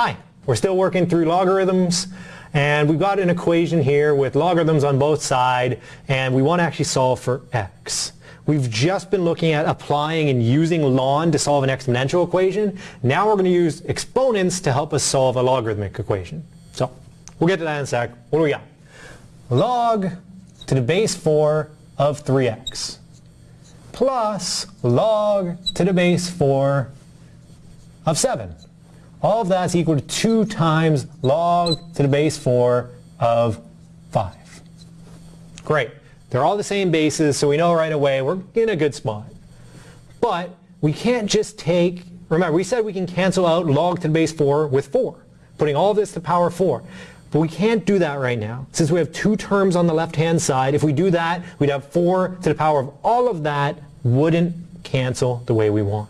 Hi, we're still working through logarithms and we've got an equation here with logarithms on both sides and we want to actually solve for x. We've just been looking at applying and using ln to solve an exponential equation. Now we're going to use exponents to help us solve a logarithmic equation. So we'll get to that in a sec. What do we got? Log to the base 4 of 3x plus log to the base 4 of 7. All of that's equal to 2 times log to the base 4 of 5. Great. They're all the same bases, so we know right away we're in a good spot. But we can't just take, remember we said we can cancel out log to the base 4 with 4, putting all this to power 4. But we can't do that right now. Since we have two terms on the left-hand side, if we do that, we'd have 4 to the power of all of that wouldn't cancel the way we want.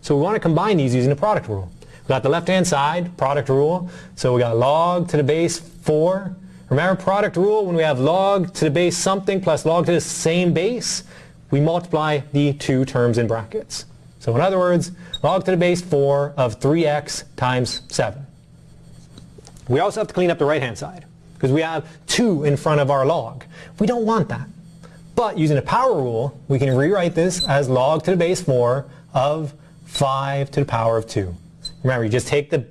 So we want to combine these using the product rule. We got the left-hand side, product rule. So we got log to the base 4. Remember product rule, when we have log to the base something plus log to the same base, we multiply the two terms in brackets. So in other words, log to the base 4 of 3x times 7. We also have to clean up the right-hand side because we have 2 in front of our log. We don't want that. But using the power rule, we can rewrite this as log to the base 4 of 5 to the power of 2. Remember, you just take the,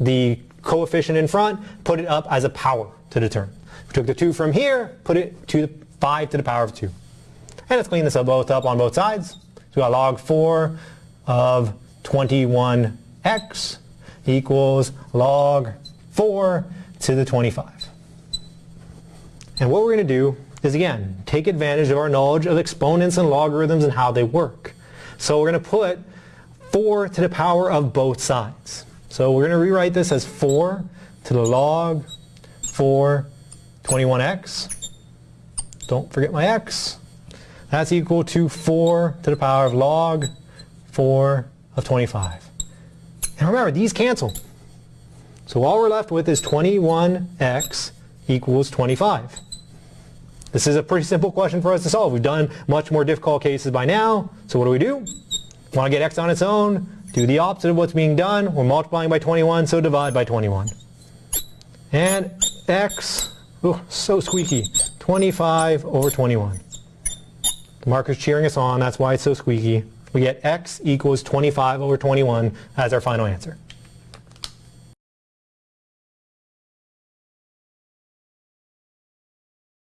the coefficient in front, put it up as a power to the term. We took the 2 from here, put it to the 5 to the power of 2. And let's clean this up both up on both sides. So we got log 4 of 21x equals log 4 to the 25. And what we're going to do is, again, take advantage of our knowledge of exponents and logarithms and how they work. So we're going to put 4 to the power of both sides. So we're going to rewrite this as 4 to the log 4 21x. Don't forget my x. That's equal to 4 to the power of log 4 of 25. And remember, these cancel. So all we're left with is 21x equals 25. This is a pretty simple question for us to solve. We've done much more difficult cases by now. So what do we do? Want to get x on its own? Do the opposite of what's being done. We're multiplying by 21, so divide by 21. And x, oh, so squeaky, 25 over 21. The marker's cheering us on, that's why it's so squeaky. We get x equals 25 over 21 as our final answer.